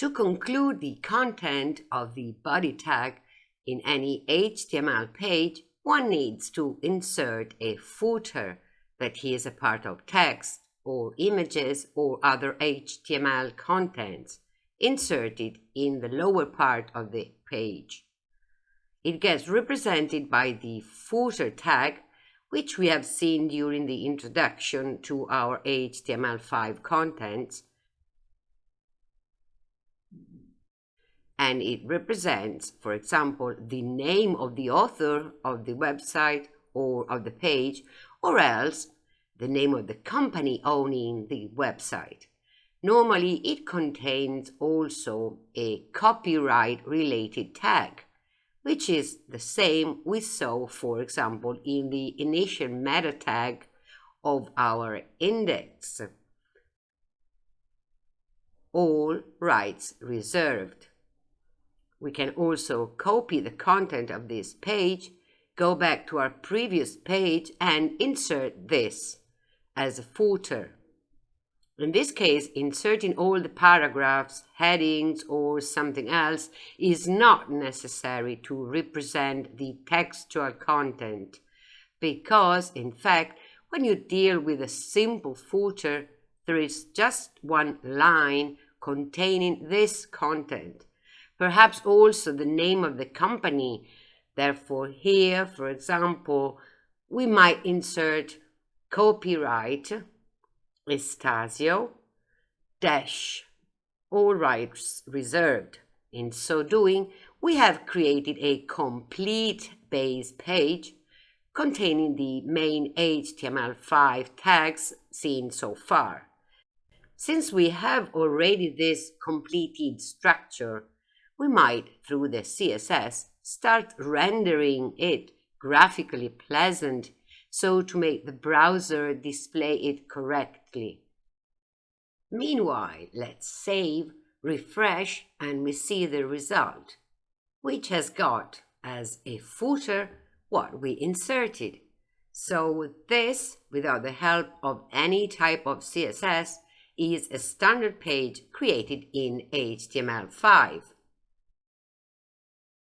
To conclude the content of the body tag in any HTML page, one needs to insert a footer that is a part of text or images or other HTML contents inserted in the lower part of the page. It gets represented by the footer tag, which we have seen during the introduction to our HTML5 contents, and it represents, for example, the name of the author of the website or of the page, or else the name of the company owning the website. Normally, it contains also a copyright related tag, which is the same we saw, for example, in the initial meta tag of our index. All rights reserved. We can also copy the content of this page, go back to our previous page and insert this as a footer. In this case, inserting all the paragraphs, headings, or something else is not necessary to represent the textual content because, in fact, when you deal with a simple footer, there is just one line containing this content. Perhaps also the name of the company. Therefore, here, for example, we might insert copyright Estasio dash all rights reserved. In so doing, we have created a complete base page containing the main HTML5 tags seen so far. Since we have already this completed structure, we might, through the CSS, start rendering it graphically pleasant so to make the browser display it correctly. Meanwhile, let's save, refresh, and we see the result, which has got as a footer what we inserted. So this, without the help of any type of CSS, is a standard page created in HTML5.